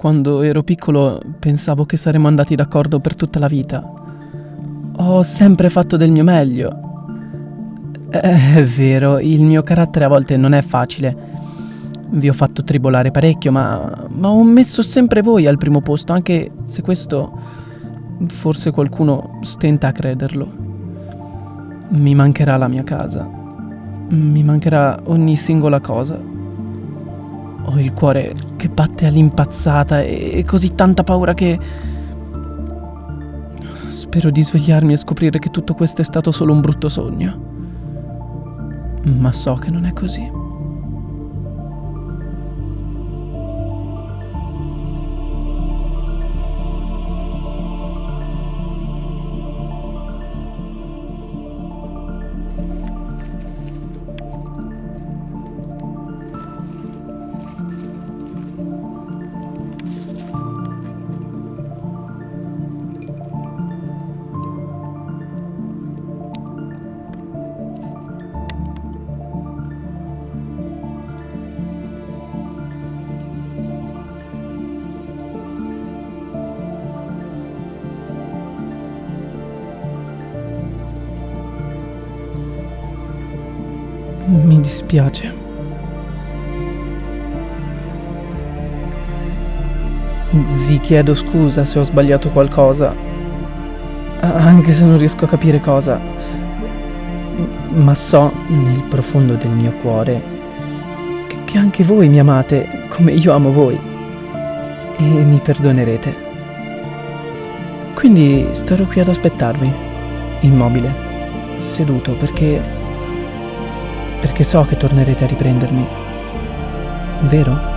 Quando ero piccolo pensavo che saremmo andati d'accordo per tutta la vita. Ho sempre fatto del mio meglio. È vero, il mio carattere a volte non è facile. Vi ho fatto tribolare parecchio, ma, ma ho messo sempre voi al primo posto, anche se questo forse qualcuno stenta a crederlo. Mi mancherà la mia casa. Mi mancherà ogni singola cosa. Ho il cuore che batte all'impazzata e così tanta paura che... Spero di svegliarmi e scoprire che tutto questo è stato solo un brutto sogno. Ma so che non è così. Mi dispiace. Vi chiedo scusa se ho sbagliato qualcosa, anche se non riesco a capire cosa, ma so nel profondo del mio cuore che anche voi mi amate come io amo voi e mi perdonerete. Quindi starò qui ad aspettarvi, immobile, seduto, perché perché so che tornerete a riprendermi. Vero?